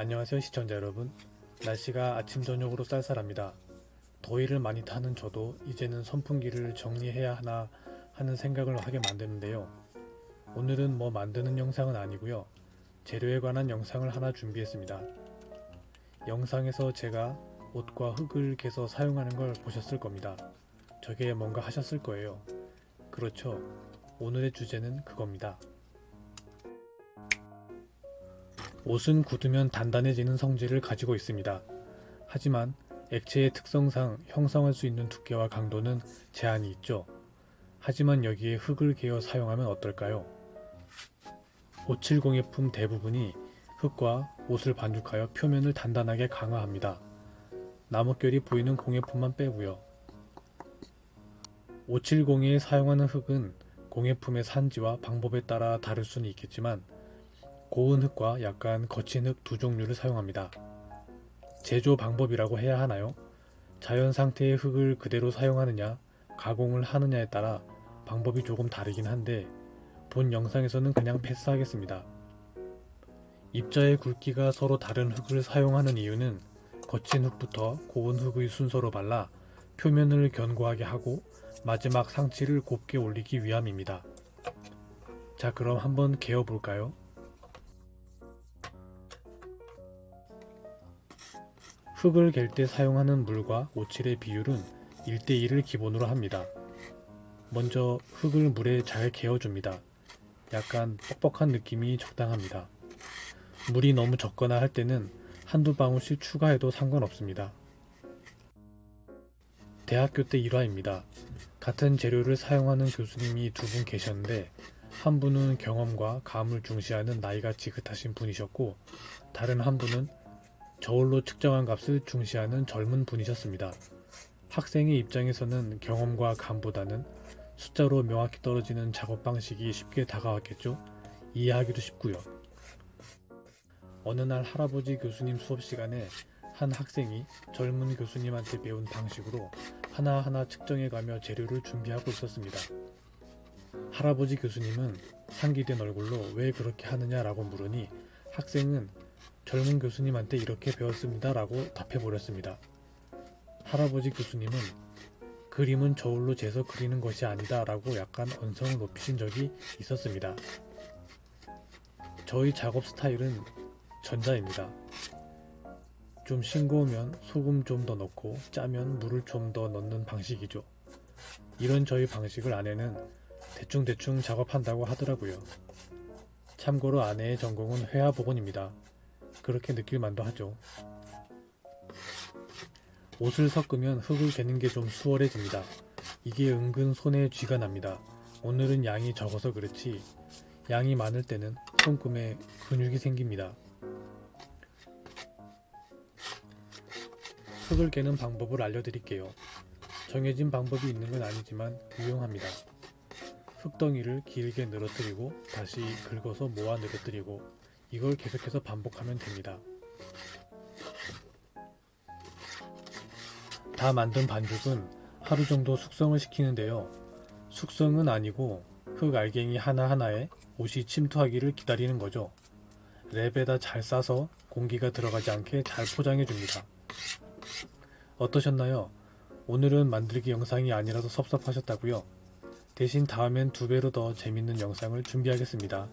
안녕하세요 시청자 여러분. 날씨가 아침 저녁으로 쌀쌀합니다. 더위를 많이 타는 저도 이제는 선풍기를 정리해야 하나 하는 생각을 하게 만드는데요. 오늘은 뭐 만드는 영상은 아니고요. 재료에 관한 영상을 하나 준비했습니다. 영상에서 제가 옷과 흙을 개서 사용하는 걸 보셨을 겁니다. 저게 뭔가 하셨을 거예요. 그렇죠. 오늘의 주제는 그겁니다 옷은 굳으면 단단해지는 성질을 가지고 있습니다. 하지만 액체의 특성상 형성할 수 있는 두께와 강도는 제한이 있죠. 하지만 여기에 흙을 개어 사용하면 어떨까요? 570의 대부분이 흙과 옷을 반죽하여 표면을 단단하게 강화합니다. 나뭇결이 보이는 공예 품만 빼고요. 570에 사용하는 흙은 공예품의 산지와 방법에 따라 다를 수는 있겠지만 고운 흙과 약간 거친 흙 두 종류를 사용합니다. 제조 방법이라고 해야 하나요? 자연 상태의 흙을 그대로 사용하느냐, 가공을 하느냐에 따라 방법이 조금 다르긴 한데 본 영상에서는 그냥 패스하겠습니다. 입자의 굵기가 서로 다른 흙을 사용하는 이유는 거친 흙부터 고운 흙의 순서로 발라 표면을 견고하게 하고 마지막 상치를 곱게 올리기 위함입니다. 자 그럼 한번 개어볼까요? 흙을 갤 때 사용하는 물과 오칠의 비율은 1대1을 기본으로 합니다. 먼저 흙을 물에 잘 개어줍니다. 약간 뻑뻑한 느낌이 적당합니다. 물이 너무 적거나 할 때는 한두 방울씩 추가해도 상관없습니다. 대학교 때 일화입니다. 같은 재료를 사용하는 교수님이 두 분 계셨는데 한 분은 경험과 감을 중시하는 나이가 지긋하신 분이셨고 다른 한 분은 저울로 측정한 값을 중시하는 젊은 분이셨습니다. 학생의 입장에서는 경험과 감보다는 숫자로 명확히 떨어지는 작업 방식이 쉽게 다가왔겠죠. 이해하기도 쉽고요. 어느 날 할아버지 교수님 수업 시간에 한 학생이 젊은 교수님한테 배운 방식으로 하나하나 측정해가며 재료를 준비하고 있었습니다. 할아버지 교수님은 상기된 얼굴로 왜 그렇게 하느냐라고 물으니 학생은 젊은 교수님한테 이렇게 배웠습니다 라고 답해버렸습니다. 할아버지 교수님은 그림은 저울로 재서 그리는 것이 아니다 라고 약간 언성을 높이신 적이 있었습니다. 저희 작업 스타일은 전자입니다. 좀 싱거우면 소금 좀 더 넣고 짜면 물을 좀 더 넣는 방식이죠. 이런 저희 방식을 아내는 대충대충 작업한다고 하더라고요. 참고로 아내의 전공은 회화복원입니다. 그렇게 느낄 만도 하죠. 옷을 섞으면 흙을 개는 게 좀 수월해집니다. 이게 은근 손에 쥐가 납니다. 오늘은 양이 적어서 그렇지 양이 많을 때는 손금에 근육이 생깁니다. 흙을 개는 방법을 알려드릴게요. 정해진 방법이 있는 건 아니지만 유용합니다. 흙덩이를 길게 늘어뜨리고 다시 긁어서 모아 늘어뜨리고 이걸 계속해서 반복하면 됩니다. 다 만든 반죽은 하루 정도 숙성을 시키는데요. 숙성은 아니고 흙 알갱이 하나하나에 옷이 침투하기를 기다리는 거죠. 랩에다 잘 싸서 공기가 들어가지 않게 잘 포장해 줍니다. 어떠셨나요? 오늘은 만들기 영상이 아니라서 섭섭하셨다고요? 대신 다음엔 두 배로 더 재밌는 영상을 준비하겠습니다.